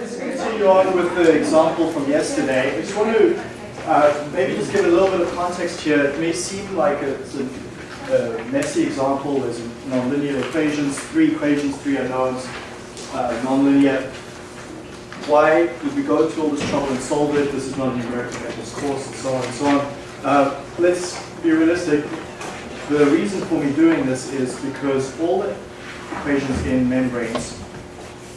Let's continue on with the example from yesterday. I just want to uh, maybe just give a little bit of context here. It may seem like it's a, a messy example. There's nonlinear equations, three equations, three unknowns, uh, nonlinear. Why did we go to all this trouble and solve it? This is not a numerical methods course, and so on and so on. Uh, let's be realistic. The reason for me doing this is because all the equations in membranes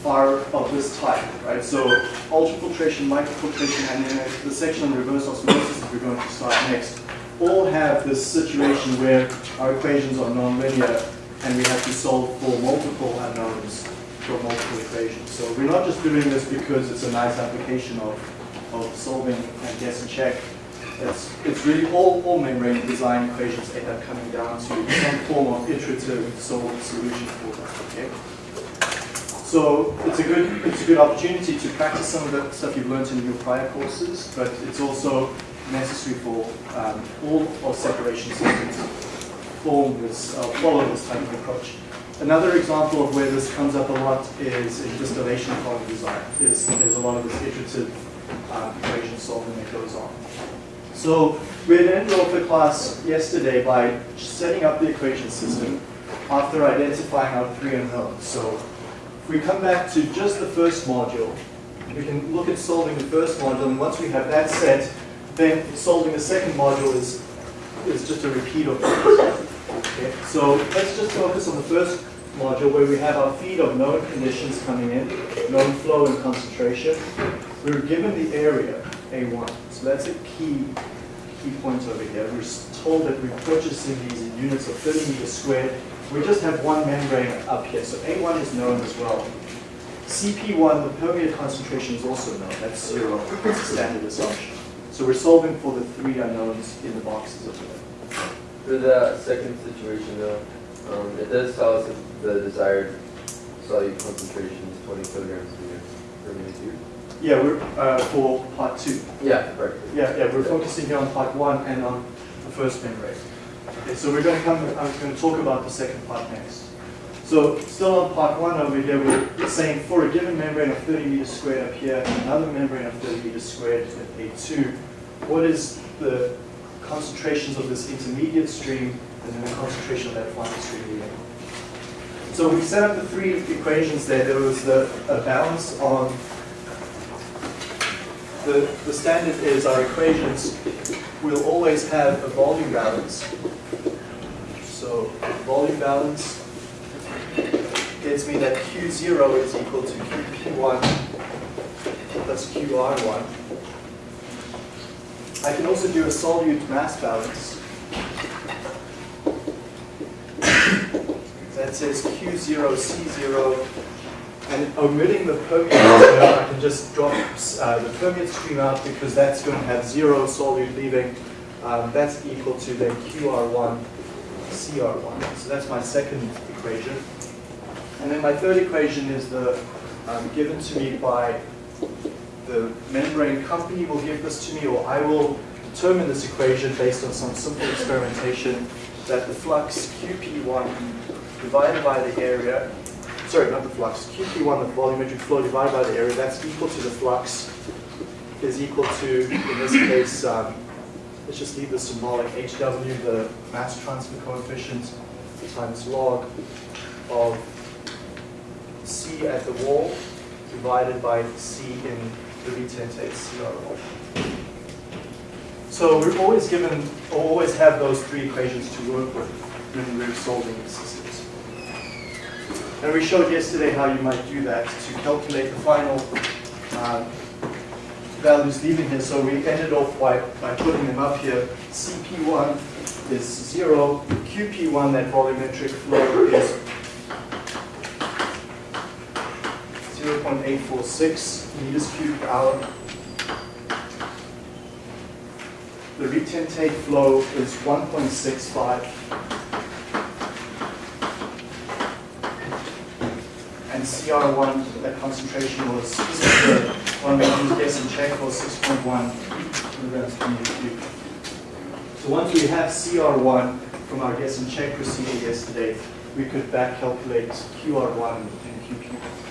are of this type, right? So ultrafiltration, microfiltration, and then the section on reverse osmosis that we're going to start next, all have this situation where our equations are nonlinear and we have to solve for multiple unknowns for multiple equations. So we're not just doing this because it's a nice application of, of solving and guess and check. It's, it's really all, all membrane design equations end up coming down to some form of iterative solved solution for that, okay? So it's a good it's a good opportunity to practice some of the stuff you've learned in your prior courses, but it's also necessary for um, all of separation systems form this, uh, follow this type of approach. Another example of where this comes up a lot is in distillation column design. There's a lot of this iterative um, equation solving that goes on. So we had ended off the class yesterday by setting up the equation system after identifying our three unknowns. So if we come back to just the first module, we can look at solving the first module, and once we have that set, then solving the second module is, is just a repeat of this. Okay, so let's just focus on the first module where we have our feed of known conditions coming in, known flow and concentration. We were given the area, A1. So that's a key key point over here. We're told that we're purchasing these in units of 30 meters squared. We just have one membrane up here, so A1 is known as well. CP1, the permeate concentration is also known. That's zero. It's a standard assumption. So we're solving for the three unknowns in the boxes over there. For the second situation though, um, it does tell us if the desired solute concentration is 20 kilograms per meter. Yeah, we're uh, for part two. Yeah, right. Yeah, yeah, we're focusing here on part one and on the first membrane. Okay, so we're going to come, I'm going to talk about the second part next. So still on part one over here, we're saying for a given membrane of 30 meters squared up here, and another membrane of 30 meters squared at A2, what is the concentrations of this intermediate stream and then the concentration of that final stream leaving? So we set up the three equations there. There was the, a balance on the, the standard is our equations will always have a volume balance. So volume balance gets me that Q0 is equal to QP1 plus QR1. I can also do a solute mass balance. That says Q0, C0, and omitting the can just drop uh, the permeate stream out because that's going to have zero solute leaving. Um, that's equal to then QR1, CR1. So that's my second equation. And then my third equation is the um, given to me by the membrane company will give this to me, or I will determine this equation based on some simple experimentation that the flux QP1 divided by the area sorry, not the flux, QP1, the volumetric flow divided by the area, that's equal to the flux, is equal to, in this case, um, let's just leave the symbolic HW, the mass transfer coefficient, times log of C at the wall divided by C in the retentate CR So we're always given, always have those three equations to work with when we're solving the systems. And we showed yesterday how you might do that to calculate the final uh, values leaving here. So we ended off by, by putting them up here. CP1 is 0. QP1, that volumetric flow, is 0.846 meters cubed per hour. The retentate flow is 1.65 CR1, that concentration was, the one check was 6.1 milligrams per meter cubed. So once we have CR1 from our guess and check procedure yesterday, we could back calculate QR1 and QP1.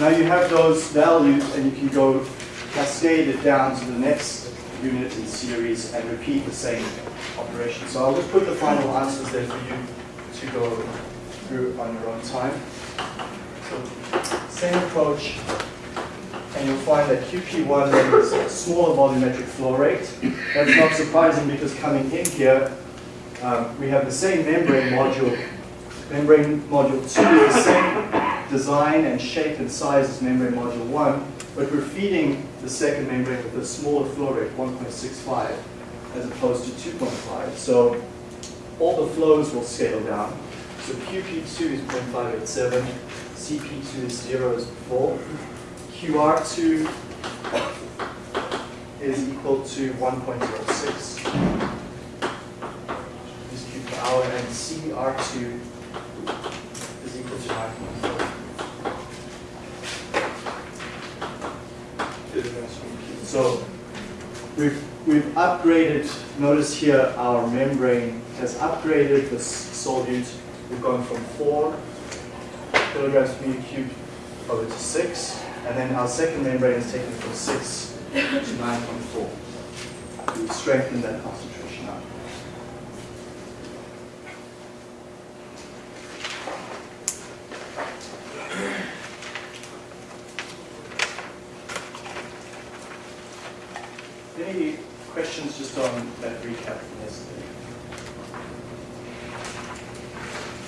Now you have those values and you can go cascade it down to the next unit in series and repeat the same operation. So I'll just put the final answers there for you to go through on your own time. Same approach, and you'll find that QP1 then is a smaller volumetric flow rate. That's not surprising because coming in here, um, we have the same membrane module. Membrane module 2 is the same design and shape and size as membrane module 1, but we're feeding the second membrane with a smaller flow rate, 1.65, as opposed to 2.5. So all the flows will scale down. So QP2 is 0.587, CP2 is 0 as before, QR2 is equal to 1.06 is Q per hour, and CR2 is equal to 9.4. So we've, we've upgraded, notice here our membrane has upgraded the solute. We've gone from 4 kilograms per meter cubed over to 6, and then our second membrane is taken from 6 to 9.4. We've strengthened that concentration up. Any questions just on that recap from yesterday?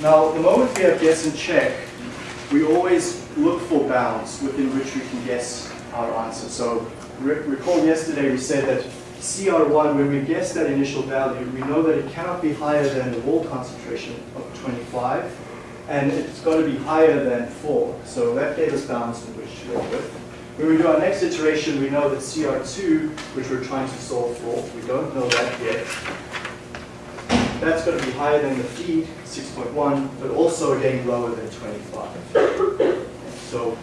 Now, the moment we have guess and check, we always look for bounds within which we can guess our answer. So re recall yesterday we said that CR1, when we guess that initial value, we know that it cannot be higher than the wall concentration of 25, and it's got to be higher than 4. So that gave us bounds in which to work with. When we do our next iteration, we know that CR2, which we're trying to solve for, we don't know that yet. That's going to be higher than the feed, 6.1, but also again lower than 25. So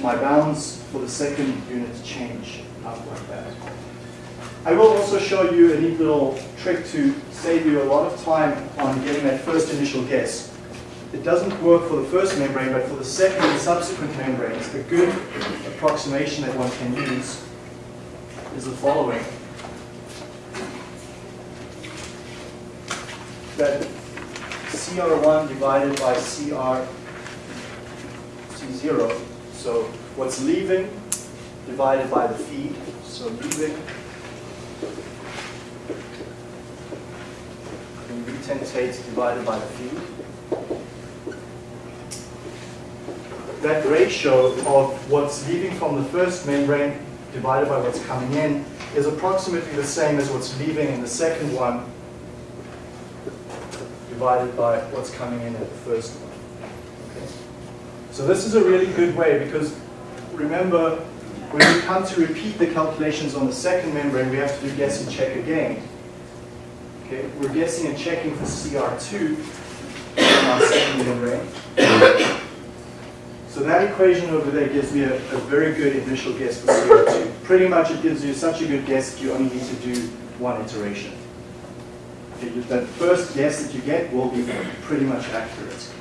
my bounds for the second unit change up like that. I will also show you a neat little trick to save you a lot of time on getting that first initial guess. It doesn't work for the first membrane, but for the second and subsequent membranes, a good approximation that one can use is the following. That CR1 divided by CR C0, so what's leaving divided by the feed, so leaving in retentate divided by the feed. that ratio of what's leaving from the first membrane divided by what's coming in is approximately the same as what's leaving in the second one divided by what's coming in at the first one. Okay. So this is a really good way because remember when we come to repeat the calculations on the second membrane we have to do guess and check again. Okay, we're guessing and checking for CR2 on our second membrane. So that equation over there gives me a, a, very good initial guess for CO2. Pretty much it gives you such a good guess that you only need to do one iteration. That first guess that you get will be pretty much accurate.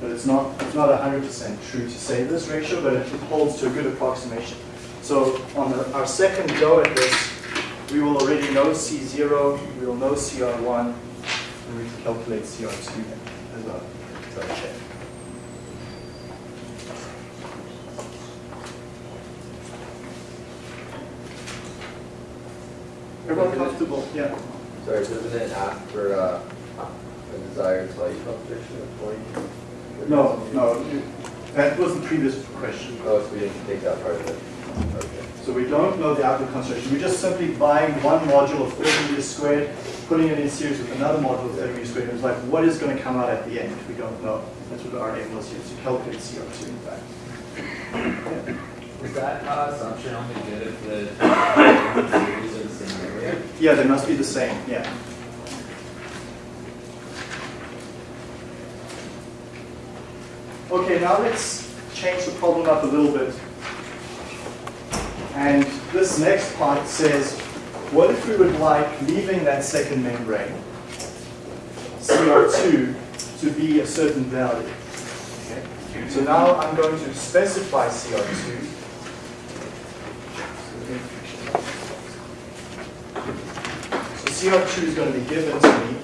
But it's not it's not 100% true to say this ratio, but it holds to a good approximation. So on the, our second go at this, we will already know C0, we will know CR1, and we can calculate CR2 as a, as a check. Everyone comfortable? Yeah. Sorry, doesn't it ask for uh, a desired solute concentration of 20? No, no. That was the previous question. Oh, so we didn't take that part of it. Okay. So we don't know the output concentration. We're just simply buying one module of 30 meters squared, putting it in series with another module of 30 meters squared. and It's like, what is going to come out at the end? We don't know. That's what our aim was here, to calculate CO2, in fact. Yeah. Is that uh, assumption only good if the Yeah, they must be the same, yeah. Okay, now let's change the problem up a little bit. And this next part says, what if we would like leaving that second membrane, CO2, to be a certain value? Okay. So now I'm going to specify CO2. So CO2 is going to be given to me.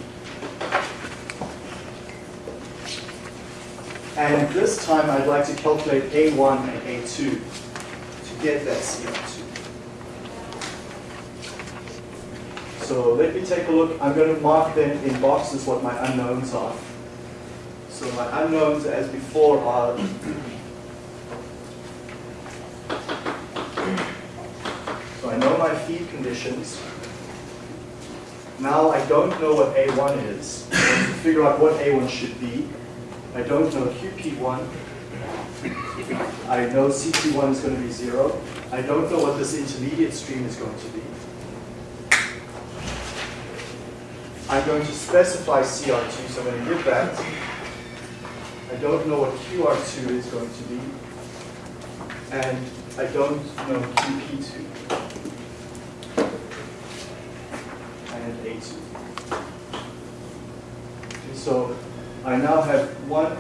And this time I'd like to calculate A1 and A2 to get that CO2. So let me take a look. I'm going to mark them in boxes what my unknowns are. So my unknowns as before are So I know my feed conditions. Now I don't know what A1 is. To figure out what A1 should be. I don't know QP1. I know CT1 is going to be zero. I don't know what this intermediate stream is going to be. I'm going to specify CR2, so I'm going to give that. I don't know what QR2 is going to be. And I don't know QP2. And A2. Okay, so I now have one,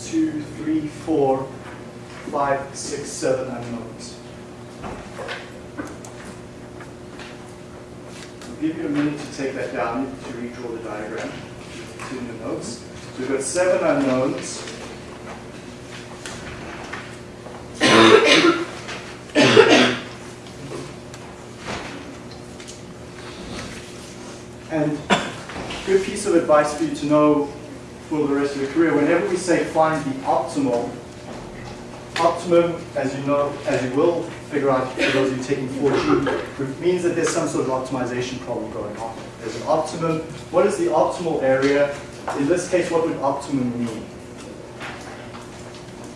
two, three, four, five, six, seven unknowns. I'll give you a minute to take that down to redraw the diagram. In the notes. We've got seven unknowns. And good piece of advice for you to know for the rest of your career, whenever we say find the optimal, optimum, as you know, as you will figure out for those of you taking 4G, means that there's some sort of optimization problem going on. There's an optimum. What is the optimal area? In this case, what would optimum mean?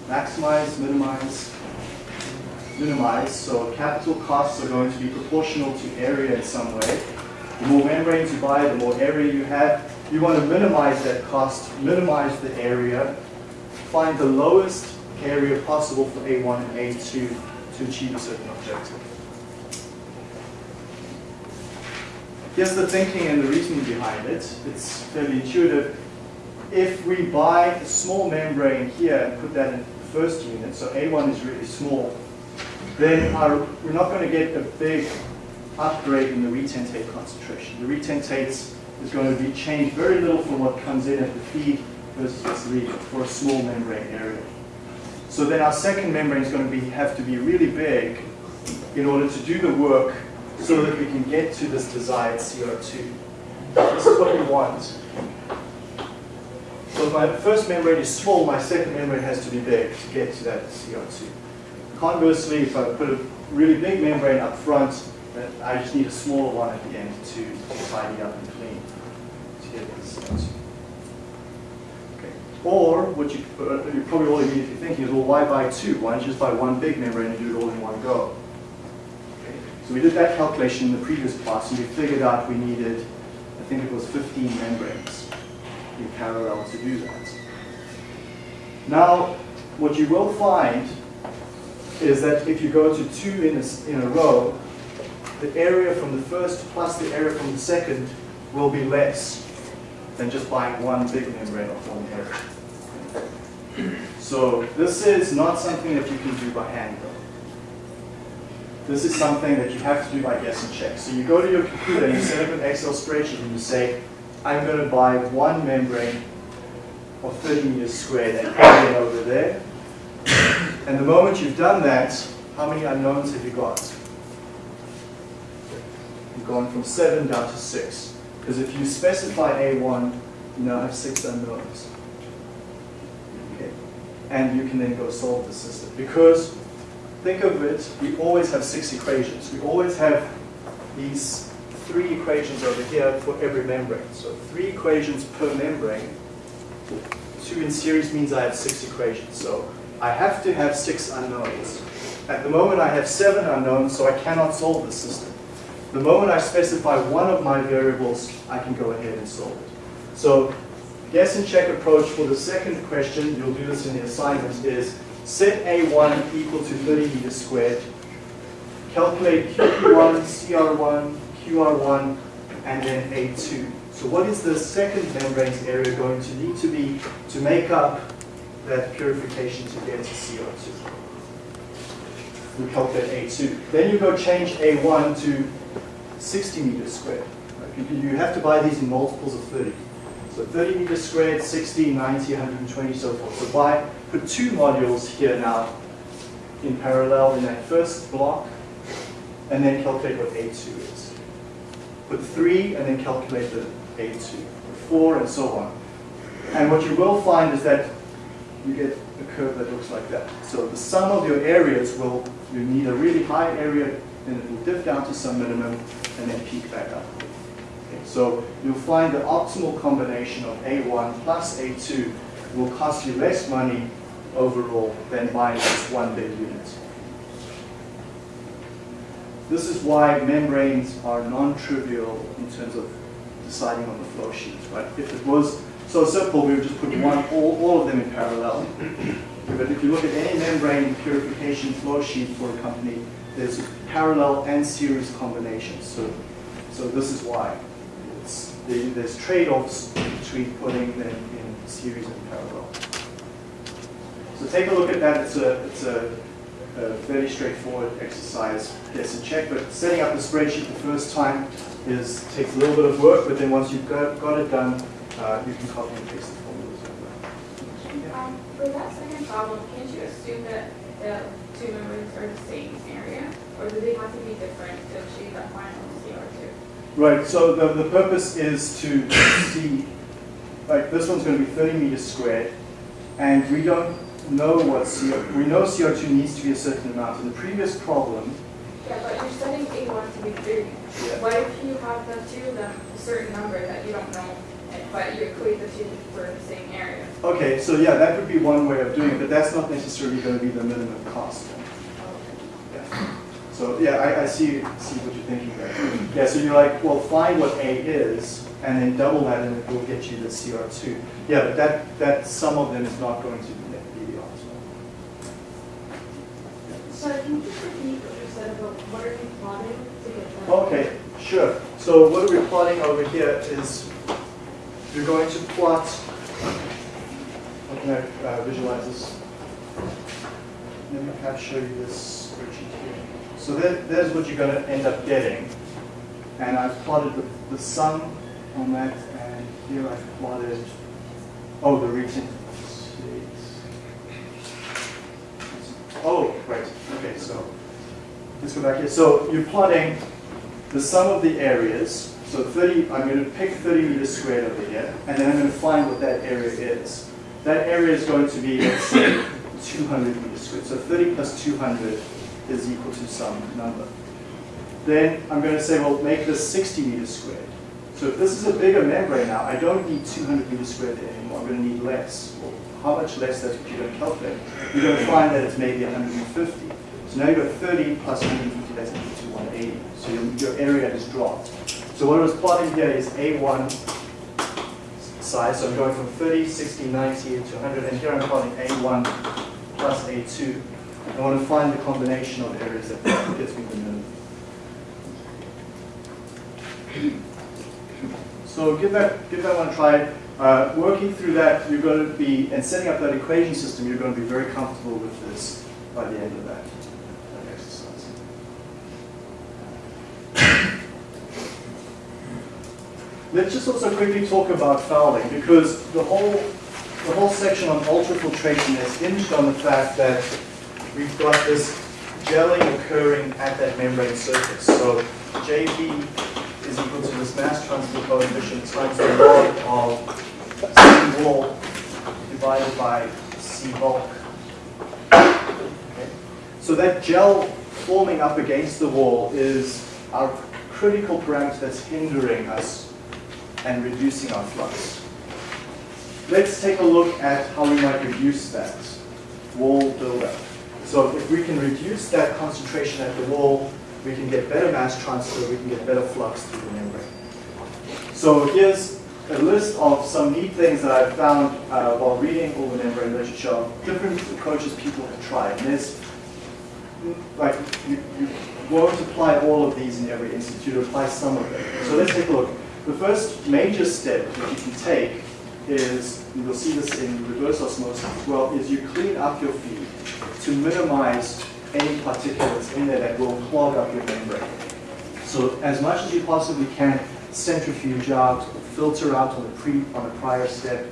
Maximize, minimize, minimize. So capital costs are going to be proportional to area in some way. The more membranes you buy, the more area you have. You want to minimize that cost, minimize the area, find the lowest area possible for A1 and A2 to achieve a certain objective. Here's the thinking and the reasoning behind it. It's fairly intuitive. If we buy a small membrane here and put that in the first unit, so A1 is really small, then our, we're not going to get a big upgrade in the retentate concentration. The retentates is going to be changed very little from what comes in at the feed versus what's leaving for a small membrane area. So then our second membrane is going to be, have to be really big in order to do the work so that we can get to this desired CO2. This is what we want. So if my first membrane is small, my second membrane has to be big to get to that CO2. Conversely, if I put a really big membrane up front, I just need a smaller one at the end to, to tidy up and clean to get this CO2. Okay. Or what you, uh, you're probably all immediately thinking is, well, why buy two? Why you just buy one big membrane and do it all in one go? Okay. So we did that calculation in the previous class, and we figured out we needed, I think it was 15 membranes in parallel to do that. Now, what you will find is that if you go to two in a, in a row, the area from the first plus the area from the second will be less than just buying one big membrane of one area. So this is not something that you can do by hand though. This is something that you have to do by guess and check. So you go to your computer and you set up an Excel spreadsheet and you say, I'm going to buy one membrane of 30 meters squared and put it over there. And the moment you've done that, how many unknowns have you got? You've gone from seven down to six. Because if you specify A1, you now have six unknowns. Okay. And you can then go solve the system. Because think of it, we always have six equations. We always have these three equations over here for every membrane. So three equations per membrane. Two in series means I have six equations. So I have to have six unknowns. At the moment I have seven unknowns, so I cannot solve the system. The moment I specify one of my variables, I can go ahead and solve it. So guess and check approach for the second question, you'll do this in the assignment, is set A1 equal to 30 meters squared, calculate QP1, CR1, QR1, and then A2. So what is the second membrane's area going to need to be to make up that purification to get to CO2. We calculate A2. Then you go change A1 to 60 meters squared. Right? You, have to buy these in multiples of 30. So 30 meters squared, 60, 90, 120, so forth. So buy, put two modules here now in parallel in that first block, and then calculate what A2 is. Put three, and then calculate the A2. Four, and so on. And what you will find is that you get a curve that looks like that. So the sum of your areas will, you need a really high area, and it will dip down to some minimum, and then peak back up. Okay, so you'll find the optimal combination of A1 plus A2 will cost you less money overall than buying just one big unit. This is why membranes are non-trivial in terms of deciding on the flow sheets, right? If it was so simple, we would just put one, all, all of them in parallel. But if you look at any membrane purification flow sheet for a company, there's parallel and series combinations. So, so this is why. There's trade-offs between putting them in series and parallel. So take a look at that. It's a, it's a, a very straightforward exercise. Yes, a check, but setting up the spreadsheet the first time is takes a little bit of work, but then once you've got, got it done, uh, you can copy and paste the formulas. Um, for that second problem, can't you assume that the two membranes are the same area? Or do they have to be different to achieve that final CR2? Right, so the, the purpose is to see, like this one's going to be 30 meters squared, and we don't know what CO, we know CO2 needs to be a certain amount. In the previous problem, Yeah, but you're setting A1 to be 30. Yeah. What if you have the two of them, a certain number that you don't know, but you equate the two for the same area? okay, so yeah, that would be one way of doing it, but that's not necessarily going to be the minimum cost. Yeah. So yeah, I, I see, see what you're thinking there. Yeah, so you're like, well, find what A is, and then double that, and it will get you the CR2. Yeah, but that, that sum of them is not going to be be the optimal. So can you just repeat what you said about what are you plotting to get that? Okay, sure. So what are we're plotting over here is you're going to plot, how can I uh, visualize this? Let me perhaps show you this spreadsheet here. So there, there's what you're going to end up getting. And I've plotted the, the sum on that, and here I've plotted, oh, the region. Oh, right, okay, so let's go back here. So you're plotting the sum of the areas. So 30, I'm going to pick 30 meters squared over here, and then I'm going to find what that area is. That area is going to be, let's say, 200 meters squared. So 30 plus 200 is equal to some number. Then I'm going to say, well, make this 60 meters squared. So if this is a bigger membrane now, I don't need 200 meters squared anymore. I'm going to need less. Well, how much less? You're going to calculate. You're going to find that it's maybe 150. So now you've got 30 plus 150, that's equal to 180. So your, your area has dropped. So what I was plotting here is A1 size. So I'm going from 30, 60, 90 to 100. And here I'm plotting A1 plus A2. I want to find the combination of areas that gets me the minimum. So give that, give that one a try. Uh, working through that, you're going to be, and setting up that equation system, you're going to be very comfortable with this by the end of that, that exercise. Let's just also quickly talk about fouling, because the whole, the whole section on ultrafiltration is hinged on the fact that we've got this gelling occurring at that membrane surface. So JB is equal to this mass transfer coefficient times the log of C wall divided by C bulk. Okay. So that gel forming up against the wall is our critical parameter that's hindering us and reducing our flux. Let's take a look at how we might reduce that wall buildup. So if we can reduce that concentration at the wall, we can get better mass transfer, we can get better flux through the membrane. So here's a list of some neat things that I've found uh, while reading all the membrane literature, different approaches people have tried. And there's, like, you, you won't apply all of these in every you apply some of them. So let's take a look. The first major step that you can take is, you'll see this in reverse osmosis as well, is you clean up your feed to minimize any particulates in there that will clog up your membrane. So as much as you possibly can, centrifuge out, filter out on a, pre, on a prior step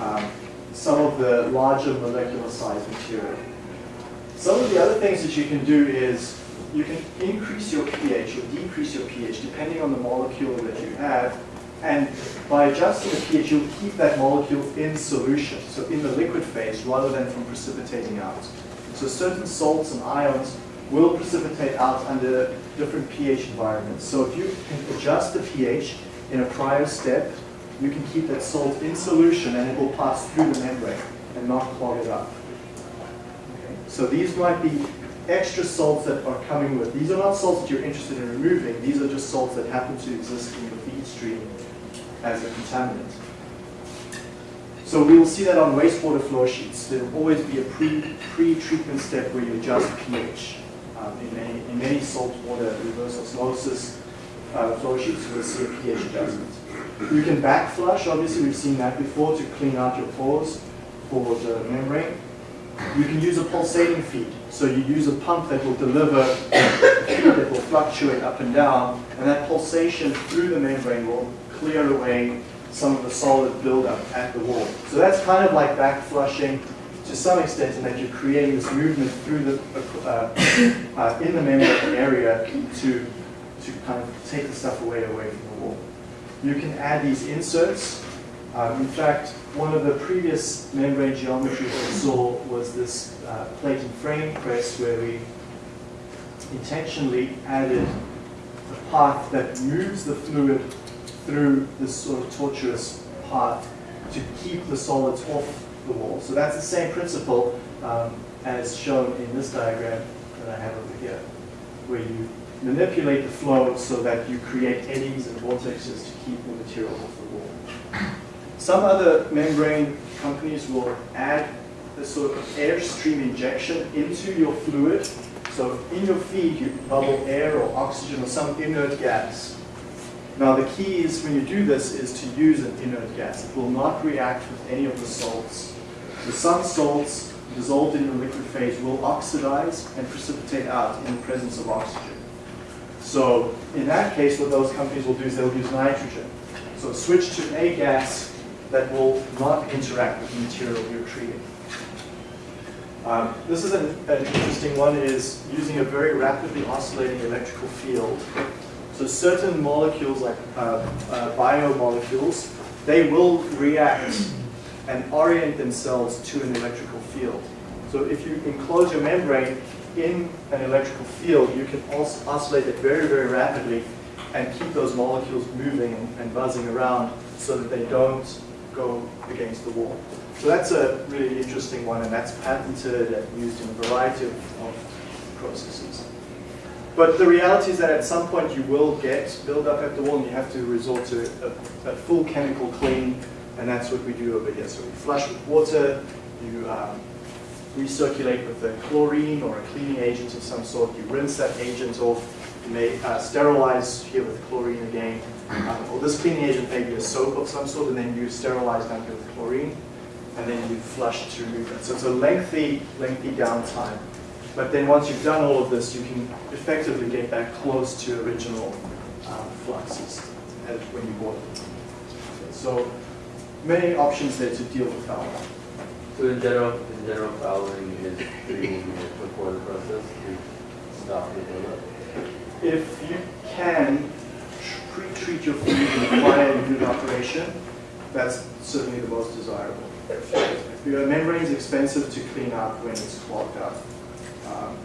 um, some of the larger molecular size material. Some of the other things that you can do is you can increase your pH or decrease your pH depending on the molecule that you have. And by adjusting the pH, you'll keep that molecule in solution, so in the liquid phase rather than from precipitating out. So certain salts and ions will precipitate out under different pH environments. So if you can adjust the pH in a prior step, you can keep that salt in solution and it will pass through the membrane and not clog it up. Okay. So these might be extra salts that are coming with. These are not salts that you're interested in removing. These are just salts that happen to exist in your feed stream as a contaminant. So we will see that on wastewater flow sheets. There will always be a pre, pre-treatment step where you adjust pH. Um, in, many, in many saltwater reverse osmosis uh, flow sheets, you will see a pH adjustment. You can back flush, obviously we've seen that before, to clean out your pores for the membrane. You can use a pulsating feed. So you use a pump that will deliver that will fluctuate up and down, and that pulsation through the membrane will clear away some of the solid buildup at the wall. So that's kind of like back flushing to some extent in that you're creating this movement through the, uh, uh, in the membrane area to, to kind of take the stuff away away from the wall. You can add these inserts. Um, in fact, one of the previous membrane geometries we saw was this uh, plate and frame press where we intentionally added a path that moves the fluid through this sort of tortuous path to keep the solids off the wall. So that's the same principle um, as shown in this diagram that I have over here, where you manipulate the flow so that you create eddies and vortexes to keep the material off the wall. Some other membrane companies will add this sort of airstream injection into your fluid. So in your feed, you bubble air or oxygen or some inert gas. Now the key is when you do this is to use an inert gas. It will not react with any of the salts. So some salts dissolved in the liquid phase will oxidize and precipitate out in the presence of oxygen. So in that case, what those companies will do is they'll use nitrogen. So switch to a gas that will not interact with the material you're treating. Um, this is an, an interesting one, is using a very rapidly oscillating electrical field so certain molecules, like uh, uh, biomolecules, they will react and orient themselves to an electrical field. So if you enclose your membrane in an electrical field, you can os oscillate it very, very rapidly and keep those molecules moving and, and buzzing around so that they don't go against the wall. So that's a really interesting one, and that's patented and used in a variety of, of processes. But the reality is that at some point you will get buildup at the wall and you have to resort to a, a, full chemical clean and that's what we do over here. So we flush with water, you um, recirculate with a chlorine or a cleaning agent of some sort, you rinse that agent off, you may uh, sterilize here with chlorine again, um, or this cleaning agent may be a soap of some sort and then you sterilize down here with chlorine and then you flush to remove that. So it's a lengthy, lengthy downtime. But then once you've done all of this, you can effectively get back close to original um, fluxes when you bought them. So many options there to deal with fouling. So in general, in general, fouling is it before the process to stop the buildup. If you can pre-treat your food in prior unit operation, that's certainly the most desirable. Your membrane is expensive to clean up when it's clogged up. Um,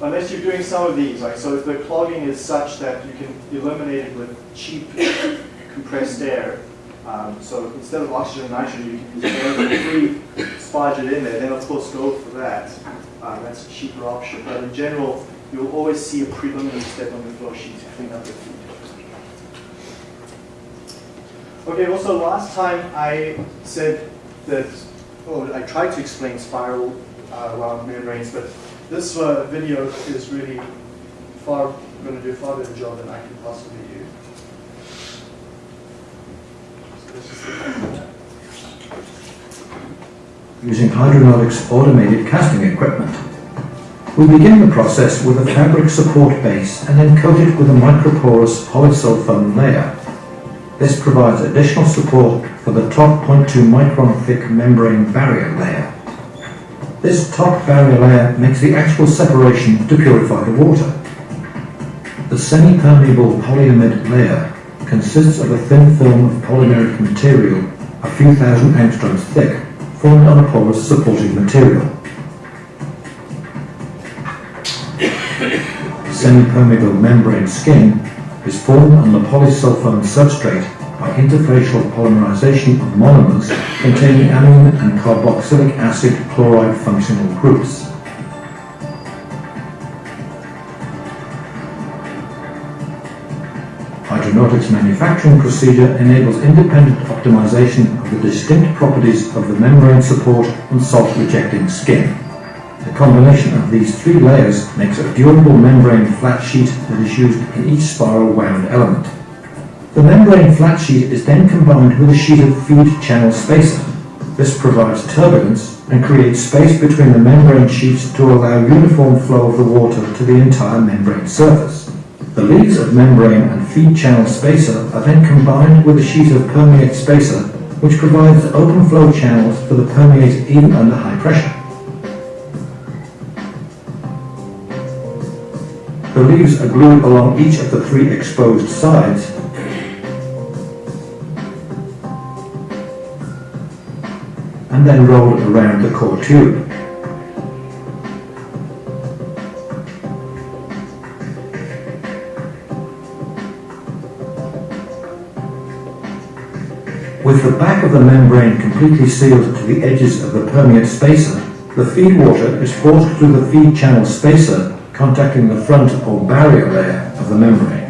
unless you're doing some of these, like so if the clogging is such that you can eliminate it with cheap compressed air, um, so instead of oxygen and nitrogen, you can air free, sparge it in there, then of course go for that. Um, that's a cheaper option. But in general, you'll always see a preliminary step on the flow sheet to clean up the feed. Okay, also last time I said that, oh, I tried to explain spiral uh, membranes, but this uh, video is really far going to do a far better job than I can possibly do. Using Hydranautics automated casting equipment. We begin the process with a fabric support base and then coat it with a microporous polysulfone layer. This provides additional support for the top 0.2 micron thick membrane barrier layer. This top barrier layer makes the actual separation to purify the water. The semi-permeable polyamide layer consists of a thin film of polymeric material a few thousand angstroms thick, formed on a porous supporting material. Semi-permeable membrane skin is formed on the polysulfone substrate by interfacial polymerization of monomers containing amine and carboxylic acid chloride functional groups. Hydranautics manufacturing procedure enables independent optimization of the distinct properties of the membrane support and salt-rejecting skin. The combination of these three layers makes a durable membrane flat sheet that is used in each spiral wound element. The membrane flat sheet is then combined with a sheet of feed channel spacer. This provides turbulence and creates space between the membrane sheets to allow uniform flow of the water to the entire membrane surface. The leads of membrane and feed channel spacer are then combined with a sheet of permeate spacer which provides open flow channels for the permeate even under high pressure. The leaves are glued along each of the three exposed sides and then rolled around the core tube. With the back of the membrane completely sealed to the edges of the permeate spacer, the feed water is forced through the feed channel spacer contacting the front or barrier layer of the membrane.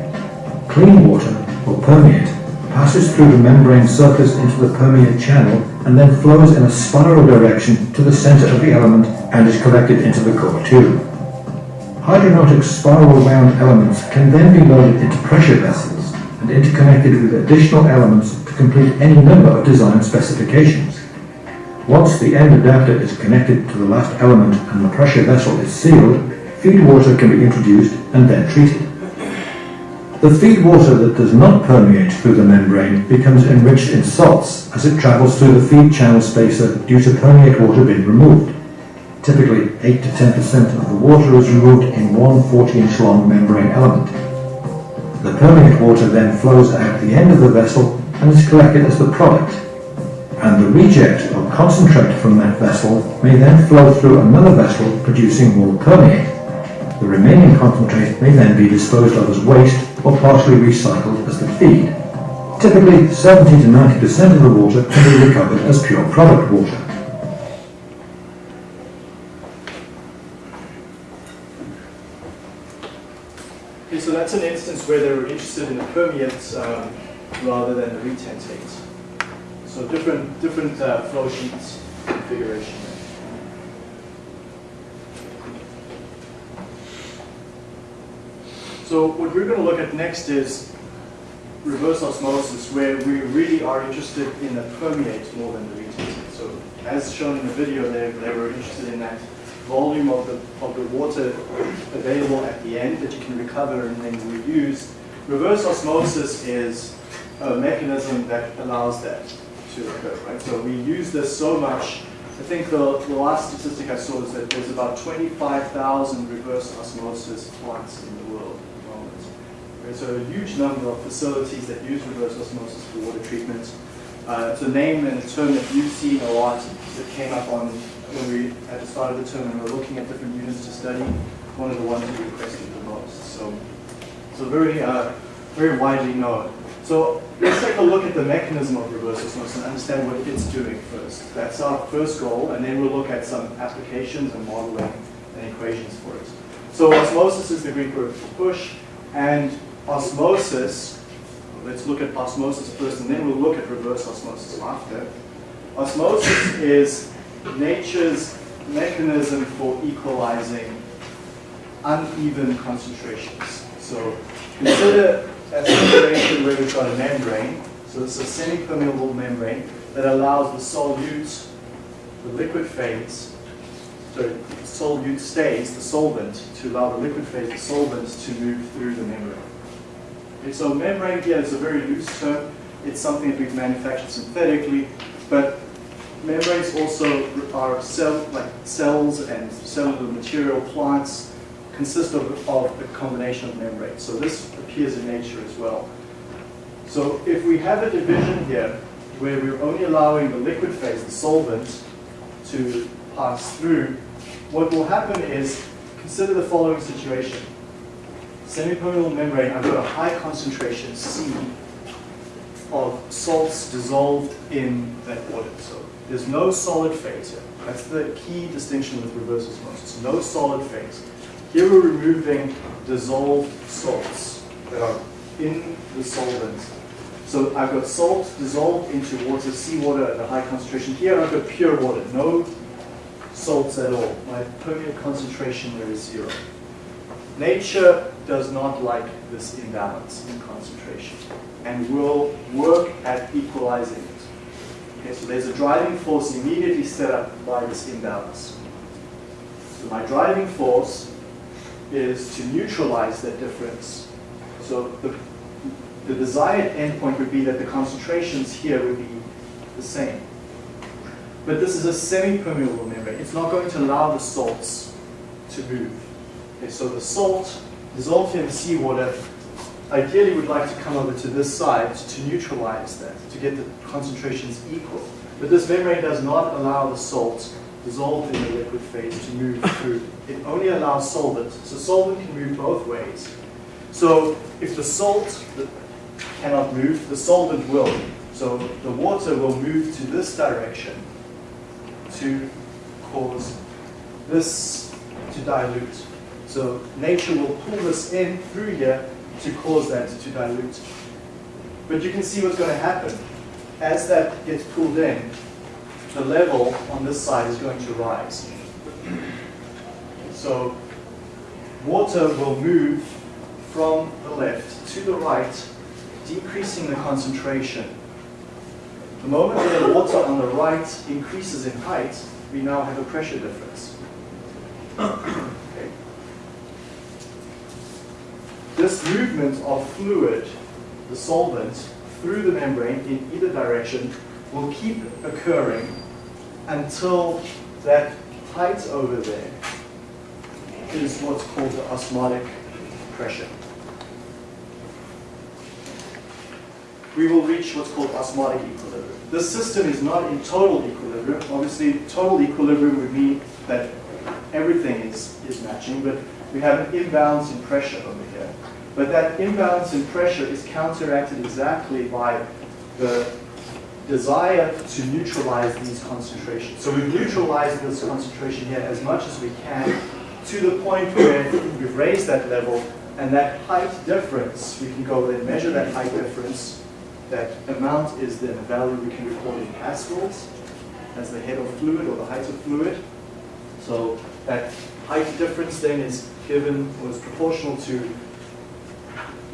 Clean water, or permeate, passes through the membrane surface into the permeate channel and then flows in a spiral direction to the center of the element and is collected into the core tube. Hydranautic spiral wound elements can then be loaded into pressure vessels and interconnected with additional elements to complete any number of design specifications. Once the end adapter is connected to the last element and the pressure vessel is sealed, feed water can be introduced and then treated. The feed water that does not permeate through the membrane becomes enriched in salts as it travels through the feed channel spacer due to permeate water being removed. Typically, 8 to 10% of the water is removed in one 40-inch long membrane element. The permeate water then flows out the end of the vessel and is collected as the product. And the reject or concentrate from that vessel may then flow through another vessel producing more permeate. The remaining concentrate may then be disposed of as waste or partially recycled as the feed. Typically, 70 to 90% of the water can be recovered as pure product water. Okay, so that's an instance where they were interested in the permeates um, rather than the retentates. So different, different uh, flow sheets configuration. So what we're going to look at next is reverse osmosis, where we really are interested in the permeate more than the retentate. So as shown in the video, they, they were interested in that volume of the, of the water available at the end that you can recover and then reuse. Reverse osmosis is a mechanism that allows that to occur, right? So we use this so much. I think the, the last statistic I saw is that there's about 25,000 reverse osmosis plants in the world at the moment. So a huge number of facilities that use reverse osmosis for water treatment. Uh, it's a name and a term that you've seen a lot that came up on when we at the start of the term and we were looking at different units to study. One of the ones we requested the most. So, so very, uh, very widely known. So let's take a look at the mechanism of reverse osmosis and understand what it's doing first. That's our first goal, and then we'll look at some applications and modeling and equations for it. So osmosis is the Greek word for push, and osmosis, let's look at osmosis first, and then we'll look at reverse osmosis after. Osmosis is nature's mechanism for equalizing uneven concentrations. So consider a situation where we've got a membrane. So is a semi-permeable membrane that allows the solute the liquid phase, so solute stays, the solvent, to allow the liquid phase, the solvent, to move through the membrane. Okay, so membrane here is a very loose term. It's something that we've manufactured synthetically, but membranes also are cell, like cells and cellular material plants consist of, of a combination of membranes. So this appears in nature as well. So if we have a division here where we're only allowing the liquid phase, the solvent, to pass through, what will happen is, consider the following situation. Semipermeable membrane, I've got a high concentration C of salts dissolved in that water. So there's no solid phase here. That's the key distinction with reverse osmosis. No solid phase. Here we're removing dissolved salts that are in the solvent. So I've got salt dissolved into water, seawater at a high concentration. Here I've got pure water, no salts at all. My permeate concentration there is zero. Nature does not like this imbalance in concentration and will work at equalizing it. Okay, so there's a driving force immediately set up by this imbalance. So my driving force is to neutralize that difference. So the, the desired endpoint would be that the concentrations here would be the same. But this is a semi-permeable membrane. It's not going to allow the salts to move. Okay, so the salt dissolved in seawater ideally would like to come over to this side to neutralize that, to get the concentrations equal. But this membrane does not allow the salt dissolved in the liquid phase to move through. It only allows solvent. So solvent can move both ways. So if the salt cannot move, the solvent will. So the water will move to this direction to cause this to dilute. So nature will pull this in through here to cause that to dilute. But you can see what's going to happen. As that gets pulled in, the level on this side is going to rise. So water will move from the left to the right, decreasing the concentration. The moment the water on the right increases in height, we now have a pressure difference. Okay. This movement of fluid, the solvent, through the membrane in either direction will keep occurring until that height over there is what's called the osmotic pressure. We will reach what's called osmotic equilibrium. This system is not in total equilibrium. Obviously, total equilibrium would mean that everything is, is matching, but we have an imbalance in pressure over here. But that imbalance in pressure is counteracted exactly by the desire to neutralize these concentrations. So we've neutralized this concentration here as much as we can to the point where we've raised that level and that height difference, we can go and measure that height difference. That amount is then a value we can record in pascals as the head of fluid or the height of fluid. So that height difference then is given, was proportional to,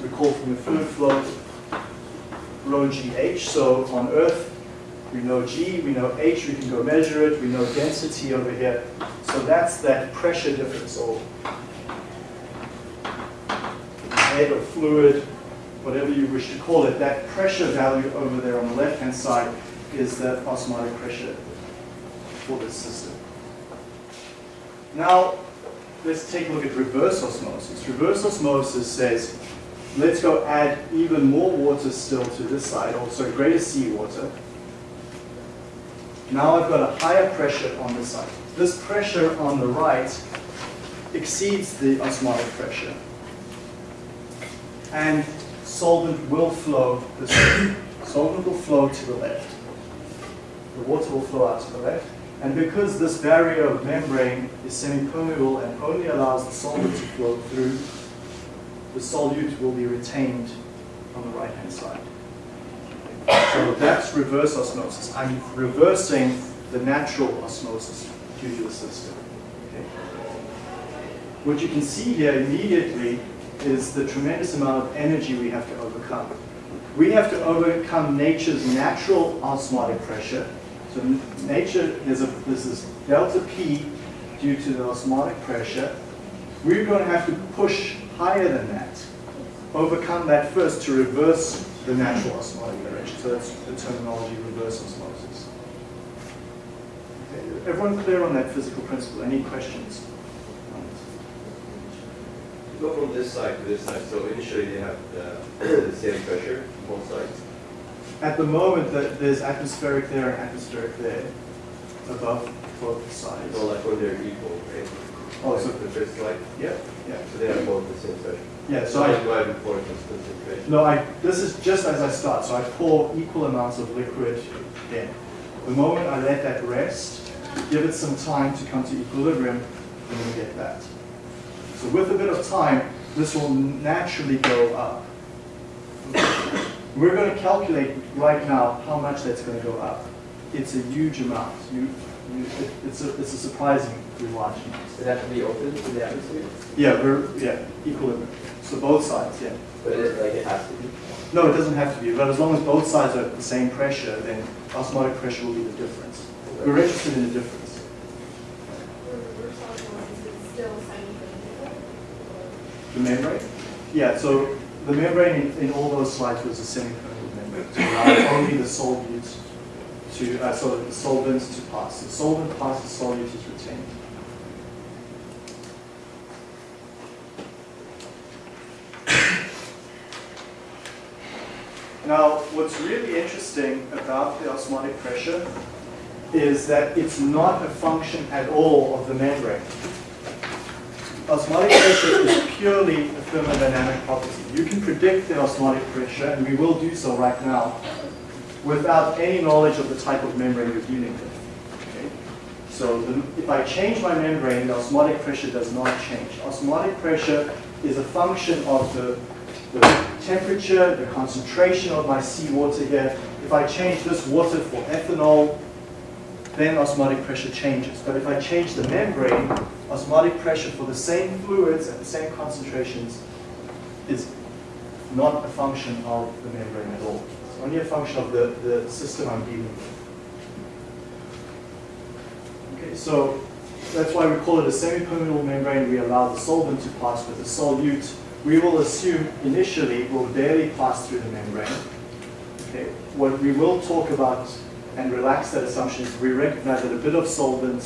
recall from the fluid flow, rho gh. So on Earth, we know g, we know h, we can go measure it, we know density over here. So that's that pressure difference, or head of fluid, whatever you wish to call it. That pressure value over there on the left-hand side is the osmotic pressure for this system. Now, let's take a look at reverse osmosis. Reverse osmosis says, let's go add even more water still to this side, sorry, greater seawater. Now I've got a higher pressure on this side. This pressure on the right exceeds the osmotic pressure. And solvent will flow this way. Solvent will flow to the left. The water will flow out to the left. And because this barrier of membrane is semi-permeable and only allows the solvent to flow through, the solute will be retained on the right-hand side. So that's reverse osmosis. I'm reversing the natural osmosis due to the system. Okay. What you can see here immediately is the tremendous amount of energy we have to overcome. We have to overcome nature's natural osmotic pressure. So nature, there's a, this delta P due to the osmotic pressure. We're going to have to push higher than that, overcome that first to reverse the natural osmotic direction. So that's the terminology reverse osmosis. Okay, Everyone clear on that physical principle? Any questions? Go from this side to this side, so initially they have the, the same pressure, on both sides. At the moment, that there's atmospheric there and atmospheric there, above both sides. So like when they're equal, right? Oh, so, the first slide, yeah, yeah. so they have both the same pressure. Yeah, So I I, go ahead and pour this concentration. no, I, this is just as I start, so I pour equal amounts of liquid in. The moment I let that rest, give it some time to come to equilibrium, and then get that. So with a bit of time, this will naturally go up. We're going to calculate right now how much that's going to go up. It's a huge amount. You, you, it, it's, a, it's a surprisingly amount. Does it have to be open to the atmosphere? Yeah, we're, yeah, equilibrium. So both sides, yeah. But it, like, it has to be? No, it doesn't have to be, but as long as both sides are at the same pressure, then osmotic pressure will be the difference. We're interested in the difference. For reverse osmosis, it's still semi-permeable? The membrane? Yeah, so the membrane in, in all those slides was a semi-permeable membrane to allow only the solute to, uh, so the solvent to pass. The solvent passes, solute is retained. Now, what's really interesting about the osmotic pressure is that it's not a function at all of the membrane. Osmotic pressure is purely a thermodynamic property. You can predict the osmotic pressure, and we will do so right now, without any knowledge of the type of membrane you're dealing with. So the, if I change my membrane, the osmotic pressure does not change. Osmotic pressure is a function of the, the temperature, the concentration of my seawater here. If I change this water for ethanol, then osmotic pressure changes. But if I change the membrane, osmotic pressure for the same fluids at the same concentrations is not a function of the membrane at all. It's only a function of the, the system I'm dealing with. Okay, so that's why we call it a semi-permeable membrane. We allow the solvent to pass with the solute. We will assume initially will barely pass through the membrane. Okay, what we will talk about and relax that assumption is we recognize that a bit of solvent,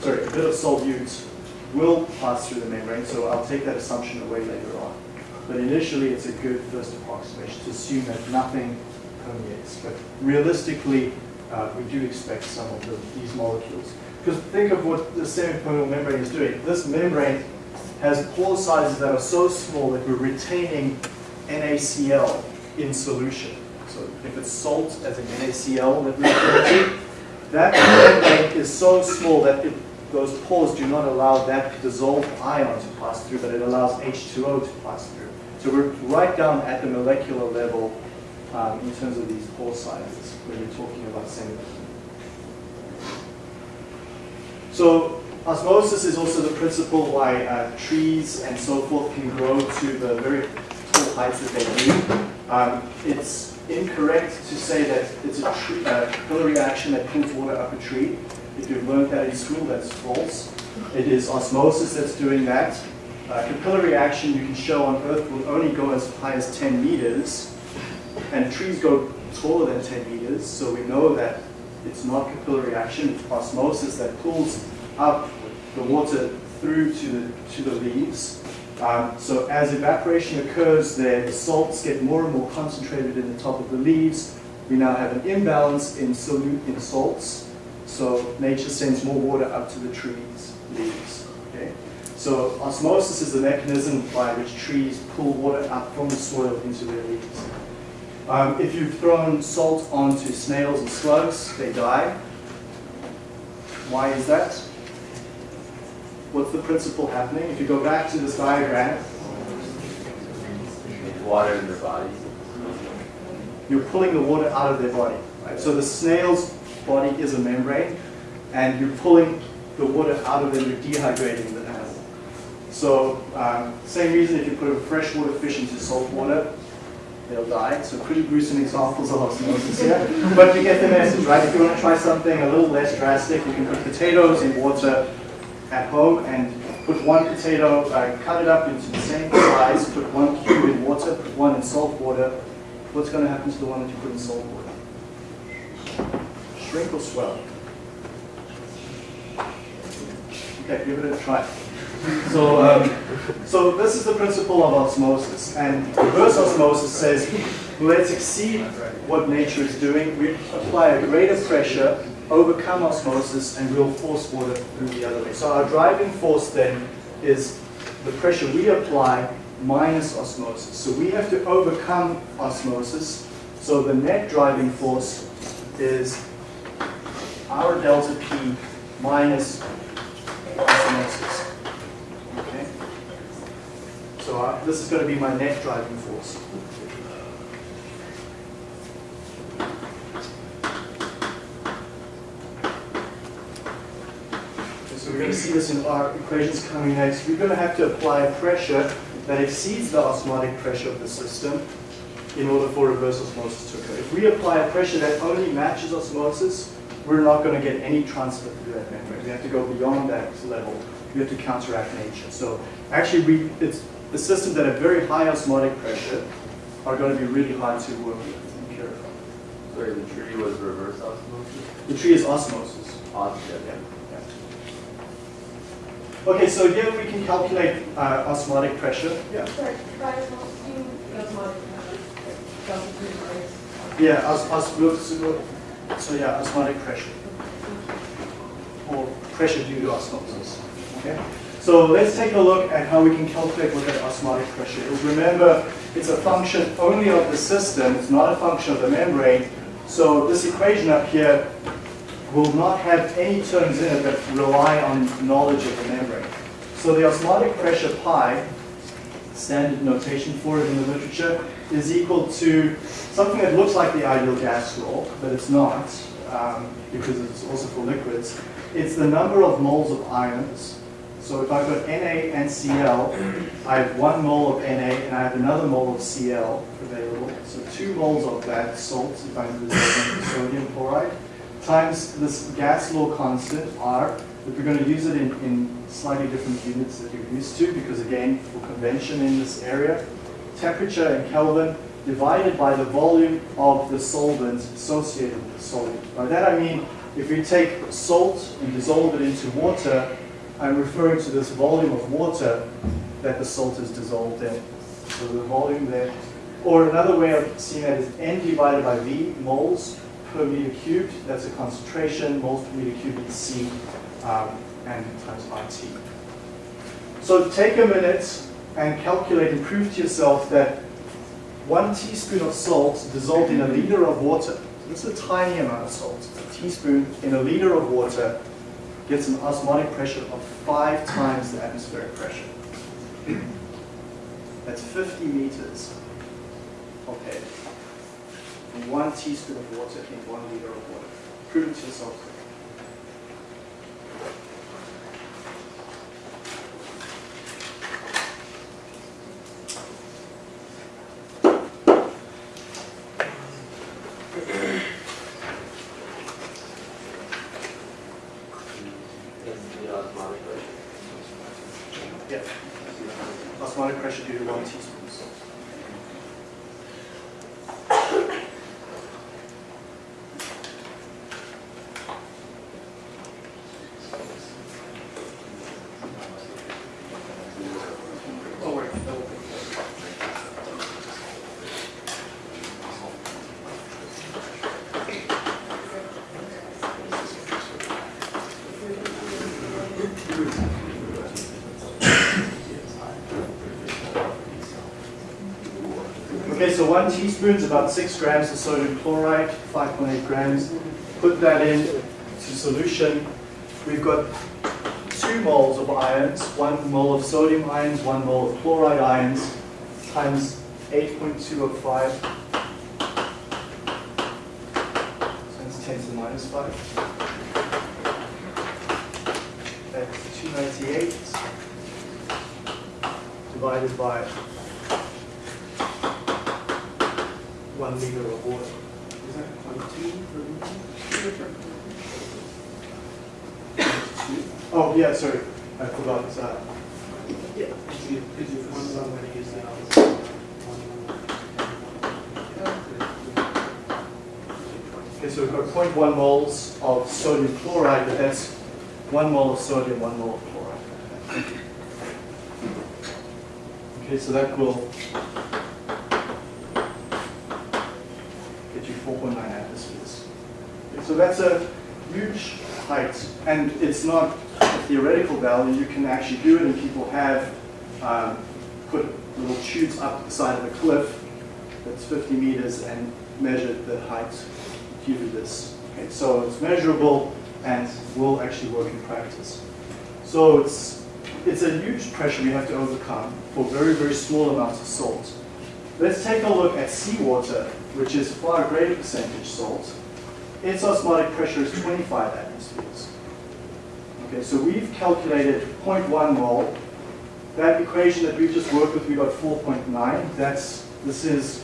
sorry, a bit of solute will pass through the membrane, so I'll take that assumption away later on. But initially, it's a good first approximation to assume that nothing permeates. But realistically, uh, we do expect some of the, these molecules. Because think of what the semi-permeable membrane is doing. This membrane has pore sizes that are so small that we're retaining NaCl in solution. So if it's salt as an NaCl that we refer to, that membrane is so small that it, those pores do not allow that dissolved ion to pass through, but it allows H2O to pass through. So we're right down at the molecular level um, in terms of these pore sizes when you're talking about semi So osmosis is also the principle why uh, trees and so forth can grow to the very tall heights that they do. Um, it's incorrect to say that it's a uh, capillary action that pulls water up a tree. If you've learned that in school, that's false. It is osmosis that's doing that. Uh, capillary action you can show on Earth will only go as high as 10 meters, and trees go taller than 10 meters, so we know that it's not capillary action, it's osmosis that pulls up the water through to the, to the leaves. Um, so as evaporation occurs there, the salts get more and more concentrated in the top of the leaves. We now have an imbalance in solute in salts. So nature sends more water up to the trees' leaves. Okay? So osmosis is the mechanism by which trees pull water up from the soil into their leaves. Um, if you've thrown salt onto snails and slugs, they die. Why is that? What's the principle happening? If you go back to this diagram, Water in their bodies. you're pulling the water out of their body. Right? So the snail's body is a membrane, and you're pulling the water out of them, you're dehydrating the animal. So um, same reason if you put a freshwater fish into salt water, they'll die. So pretty gruesome examples of osmosis here. But you get the message, right? If you want to try something a little less drastic, you can put potatoes in water at home and put one potato, uh, cut it up into the same size, put one cube in water, put one in salt water. What's going to happen to the one that you put in salt water? Shrink or swell? Okay, give it a try. So, um, so this is the principle of osmosis, and reverse osmosis says, let's exceed what nature is doing. We apply a greater pressure, overcome osmosis, and we'll force water through the other way. So our driving force then is the pressure we apply minus osmosis. So we have to overcome osmosis. So the net driving force is our delta P minus osmosis. Okay? So uh, this is going to be my net driving force. Okay, so we're going to see this in our equations coming next. We're going to have to apply a pressure that exceeds the osmotic pressure of the system in order for reverse osmosis to occur. If we apply a pressure that only matches osmosis, we're not going to get any transfer through that membrane. We have to go beyond that level. We have to counteract nature. So actually, we, it's the systems that have very high osmotic pressure are going to be really hard to work with and purify. Sorry, the tree was reverse osmosis? The tree is osmosis. Osmosis. Yeah, yeah. Okay, so here we can calculate uh, osmotic pressure. Yeah. Sorry, by osmotic, delta P minus. Yeah, os- osmosis. So yeah, osmotic pressure. Or pressure due to osmosis. Okay? So let's take a look at how we can calculate what that osmotic pressure is. Remember, it's a function only of the system, it's not a function of the membrane. So this equation up here will not have any terms in it that rely on knowledge of the membrane. So the osmotic pressure pi, standard notation for it in the literature, is equal to something that looks like the ideal gas law, but it's not, um, because it's also for liquids. It's the number of moles of ions. So if I've got Na and Cl, I have one mole of Na and I have another mole of Cl available. So two moles of that salt, if I'm dissolving sodium chloride, times this gas law constant, R, if we're going to use it in, in slightly different units that you're used to, because again, for convention in this area, temperature in Kelvin divided by the volume of the solvent associated with the solvent. By that I mean, if we take salt and dissolve it into water, I'm referring to this volume of water that the salt is dissolved in. So the volume there. Or another way of seeing that is N divided by V, moles per meter cubed. That's a concentration, moles per meter cubed is C, um, and times RT. So take a minute and calculate and prove to yourself that one teaspoon of salt dissolved in a liter of water, this is a tiny amount of salt, a teaspoon in a liter of water gets an osmotic pressure of five times the atmospheric pressure. That's 50 meters air. One teaspoon of water in one liter of water. Prove it to yourself. That's the osmotic pressure. Yeah. Osmotic pressure due to one teaspoon of salt. Oh, wait. Okay, so one teaspoon is about six grams of sodium chloride, 5.8 grams. Put that in to solution. We've got two moles of ions, one mole of sodium ions, one mole of chloride ions, times 8.205. So that's 10 to the minus 5. That's 298 divided by one liter of water. Is that quantity per liter? Oh, yeah, sorry, I forgot. uh, Yeah. Could you, could you find somebody use that? Okay, so we've got 0.1 moles of sodium chloride, but that's one mole of sodium, one mole of chloride. Okay, so that will get you 4.9 atmospheres. Okay, so that's a huge height, and it's not a theoretical value. You can actually do it, and people have um, put little tubes up the side of a cliff that's 50 meters and measured the height due to this. Okay, so it's measurable and will actually work in practice. So it's, it's a huge pressure we have to overcome for very, very small amounts of salt. Let's take a look at seawater, which is far greater percentage salt. Its osmotic pressure is 25 atmospheres. Okay, so we've calculated 0.1 mole. That equation that we just worked with, we got 4.9. That's, this is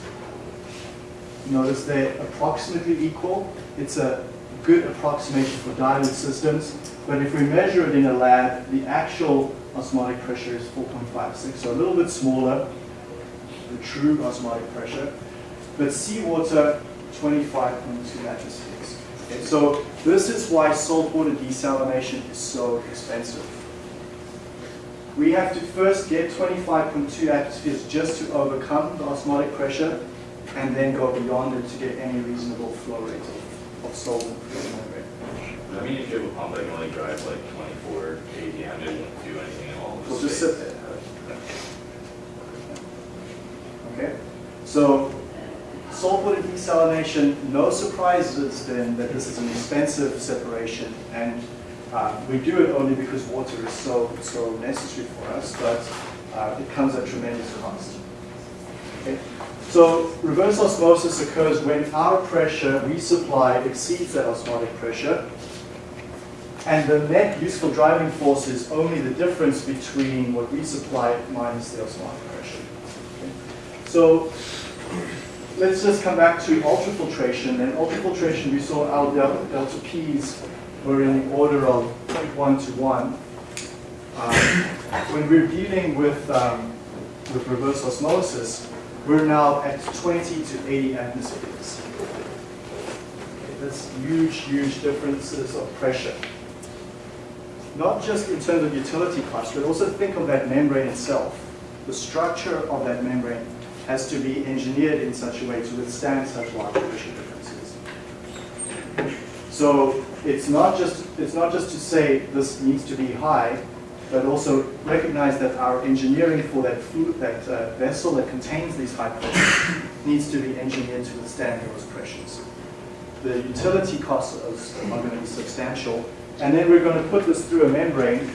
Notice they're approximately equal. It's a good approximation for dilute systems. But if we measure it in a lab, the actual osmotic pressure is 4.56, so a little bit smaller, the true osmotic pressure. But seawater, 25.2 atmospheres. Okay, so this is why saltwater desalination is so expensive. We have to first get 25.2 atmospheres just to overcome the osmotic pressure and then go beyond it to get any reasonable flow rate of, of solvent through the membrane. I mean, if you have a pump that can only drive like 24 ATM, it won't do anything at all. We'll just sit there. Okay? So, saltwater desalination, no surprises then that this is an expensive separation and uh, we do it only because water is so, so necessary for us, but uh, it comes at tremendous cost. Okay? So reverse osmosis occurs when our pressure we supply exceeds that osmotic pressure. And the net useful driving force is only the difference between what we supply minus the osmotic pressure. Okay. So let's just come back to ultrafiltration. And ultrafiltration, we saw our delta, delta P's were in the order of 0.1 to 1. Um, when we're dealing with, um, with reverse osmosis, we're now at 20 to 80 atmospheres. Okay, that's huge, huge differences of pressure. Not just in terms of utility cost, but also think of that membrane itself. The structure of that membrane has to be engineered in such a way to withstand such large pressure differences. So it's not just it's not just to say this needs to be high, but also recognize that our engineering for that that uh, vessel that contains these high pressures needs to be engineered to withstand those pressures. The utility costs are going to be substantial, and then we're going to put this through a membrane,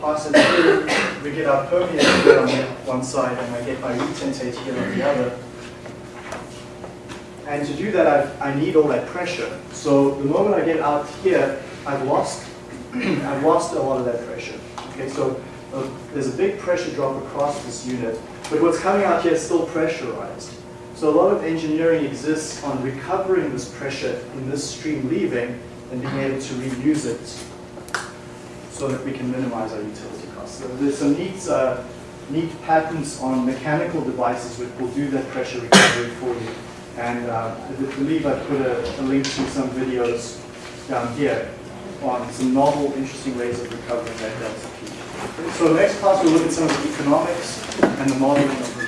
pass it through, we get our permeate here on one side, and I get my retentate here on the other. And to do that, I've, I need all that pressure. So the moment I get out here, I've lost, I've lost a lot of that pressure. Okay, so uh, there's a big pressure drop across this unit, but what's coming out here is still pressurized. So a lot of engineering exists on recovering this pressure in this stream leaving and being able to reuse it so that we can minimize our utility there's some neat, uh, neat patents on mechanical devices which will do that pressure recovery for you. And uh, I believe I put a, a, link to some videos down here on some novel, interesting ways of recovering that delta P. So next class we'll look at some of the economics and the modeling of